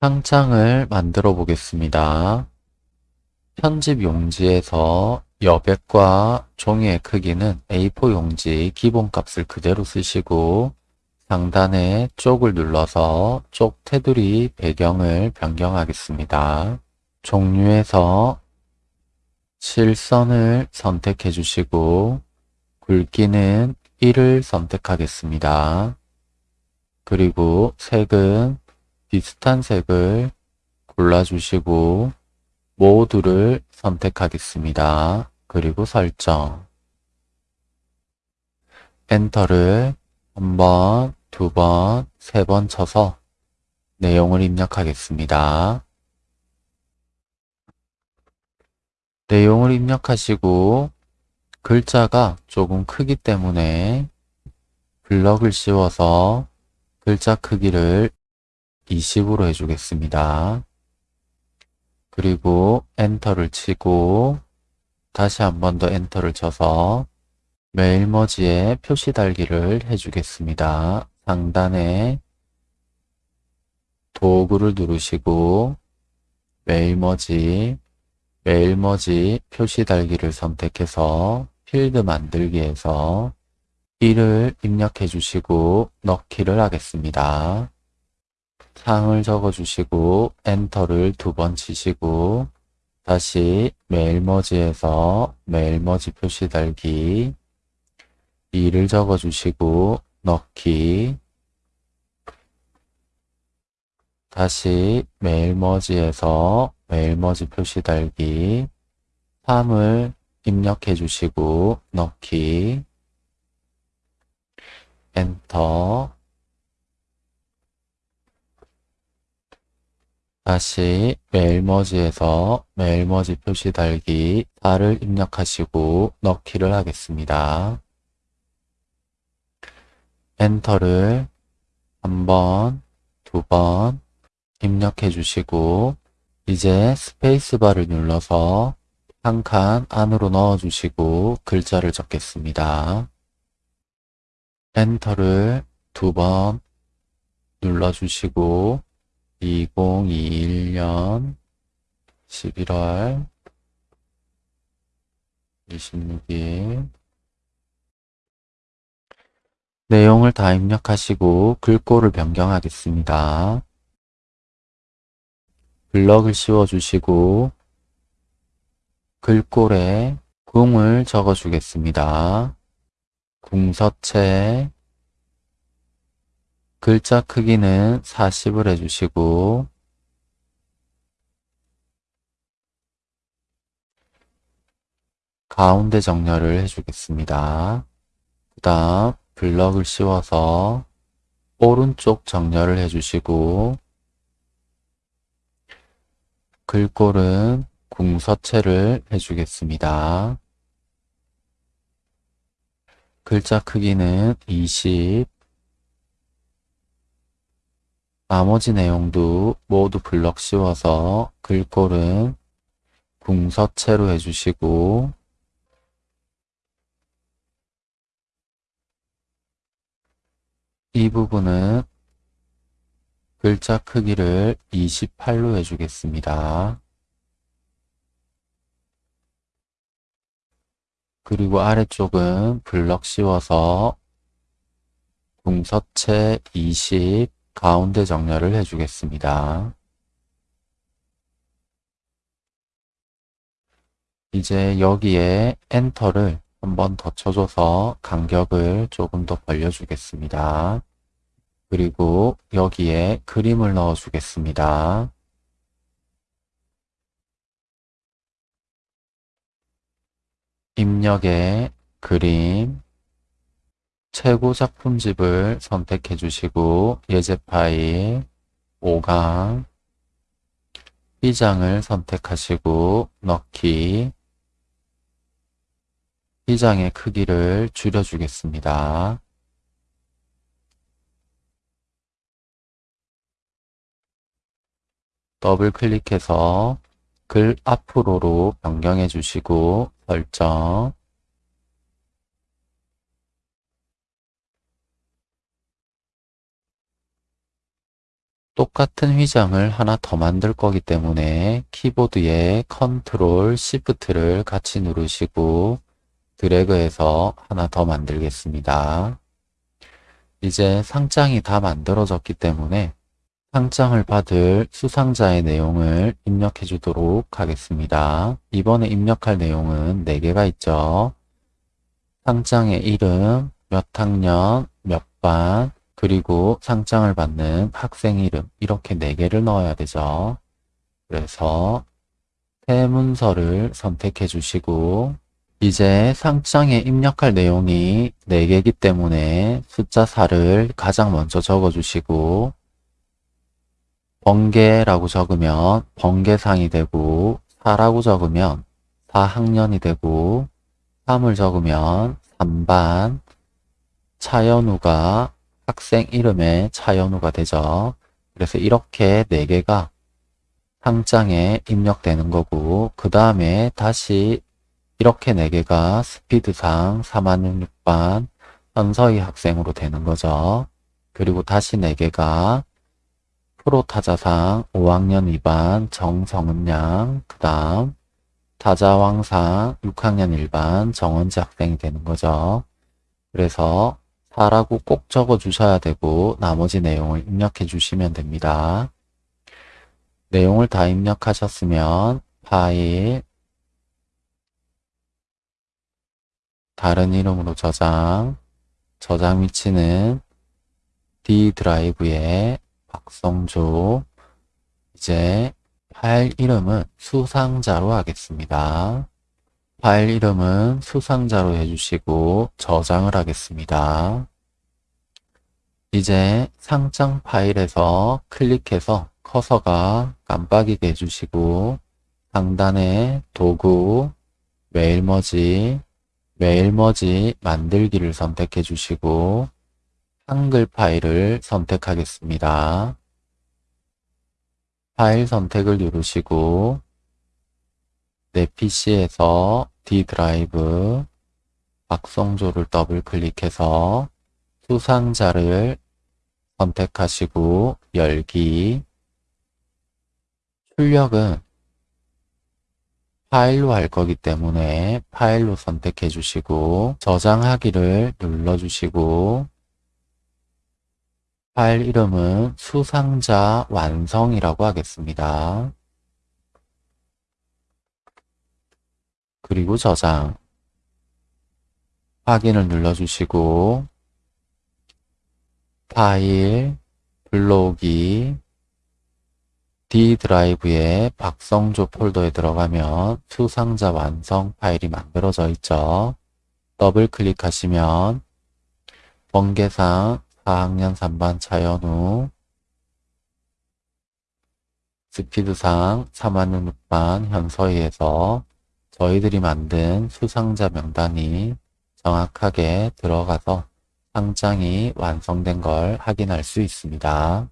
상장을 만들어 보겠습니다. 편집 용지에서 여백과 종이의 크기는 A4 용지 기본값을 그대로 쓰시고 상단에 쪽을 눌러서 쪽 테두리 배경을 변경하겠습니다. 종류에서 실선을 선택해 주시고 굵기는 1을 선택하겠습니다. 그리고 색은 비슷한 색을 골라주시고 모두를 선택하겠습니다. 그리고 설정 엔터를 한 번, 두 번, 세 번 쳐서 내용을 입력하겠습니다. 내용을 입력하시고 글자가 조금 크기 때문에 블럭을 씌워서 글자 크기를 20으로 해주겠습니다. 그리고 엔터를 치고 다시 한 번 더 엔터를 쳐서 mail merge에 표시 달기를 해주겠습니다. 상단에 도구를 누르시고 mail merge, mail merge 표시 달기를 선택해서 필드 만들기에서 1을 입력해 주시고 넣기를 하겠습니다. 상을 적어 주시고 엔터를 두 번 치시고 다시 mail merge에서 mail merge 표시 달기 2를 적어 주시고 넣기 다시 mail merge에서 mail merge 표시 달기 3을 입력해 주시고 넣기 엔터 다시 mail merge에서 mail merge 표시 달기 4를 입력하시고 넣기를 하겠습니다. 엔터를 한 번, 두 번 입력해 주시고 이제 스페이스바를 눌러서 한 칸 안으로 넣어 주시고 글자를 적겠습니다. 엔터를 두 번 눌러 주시고 2021년 11월 26일 내용을 다 입력하시고 글꼴을 변경하겠습니다. 블럭을 씌워주시고 글꼴에 궁을 적어주겠습니다. 궁서체 글자 크기는 40을 해주시고 가운데 정렬을 해주겠습니다. 그 다음 블럭을 씌워서 오른쪽 정렬을 해주시고 글꼴은 궁서체를 해주겠습니다. 글자 크기는 20 나머지 내용도 모두 블럭 씌워서 글꼴은 궁서체로 해주시고 이 부분은 글자 크기를 28로 해주겠습니다. 그리고 아래쪽은 블럭 씌워서 궁서체 20 가운데 정렬을 해주겠습니다. 이제 여기에 엔터를 한번 더 쳐줘서 간격을 조금 더 벌려주겠습니다. 그리고 여기에 그림을 넣어주겠습니다. 입력에 그림, 최고 작품집을 선택해 주시고 예제 파일 5강 B장을 선택하시고 넣기 B장의 크기를 줄여주겠습니다. 더블 클릭해서 글 앞으로로 변경해 주시고 설정 똑같은 휘장을 하나 더 만들 거기 때문에 키보드에 컨트롤 시프트를 같이 누르시고 드래그해서 하나 더 만들겠습니다. 이제 상장이 다 만들어졌기 때문에 상장을 받을 수상자의 내용을 입력해 주도록 하겠습니다. 이번에 입력할 내용은 4개가 있죠. 상장의 이름, 몇 학년, 몇 반, 그리고 상장을 받는 학생 이름 이렇게 4개를 넣어야 되죠. 그래서 새 문서를 선택해 주시고 이제 상장에 입력할 내용이 4개이기 때문에 숫자 4를 가장 먼저 적어 주시고 번개라고 적으면 번개상이 되고 4라고 적으면 4학년이 되고 3을 적으면 3반 차연우가 학생 이름에 차연우가 되죠. 그래서 이렇게 4개가 상장에 입력되는 거고 그 다음에 다시 이렇게 4개가 스피드상 4만6반 현서희 학생으로 되는 거죠. 그리고 다시 4개가 프로타자상 5학년 2반 정성은 양, 그 다음 타자왕상 6학년 1반 정원지 학생이 되는 거죠. 그래서 4라고 꼭 적어 주셔야 되고 나머지 내용을 입력해 주시면 됩니다. 내용을 다 입력하셨으면 파일 다른 이름으로 저장 저장 위치는 D 드라이브에 박성조 이제 파일 이름은 수상자로 하겠습니다. 파일 이름은 수상자로 해주시고 저장을 하겠습니다. 이제 상장 파일에서 클릭해서 커서가 깜빡이게 해주시고 상단에 도구, 메일머지, 메일머지 만들기를 선택해 주시고 한글 파일을 선택하겠습니다. 파일 선택을 누르시고 내 PC에서 D 드라이브 박성조를 더블 클릭해서 수상자를 선택하시고 열기 출력은 파일로 할 거기 때문에 파일로 선택해 주시고 저장하기를 눌러 주시고 파일 이름은 수상자 완성이라고 하겠습니다. 그리고 저장 확인을 눌러주시고 파일 불러오기 D 드라이브에 박성조 폴더에 들어가면 수상자 완성 파일이 만들어져 있죠. 더블 클릭하시면 번개상 4학년 3반 차연우 스피드상 3학년 6반 현서희에서 저희들이 만든 수상자 명단이 정확하게 들어가서 상장이 완성된 걸 확인할 수 있습니다.